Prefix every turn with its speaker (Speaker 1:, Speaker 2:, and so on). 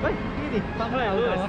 Speaker 1: 喂，呢啲翻翻嚟又嚟啊！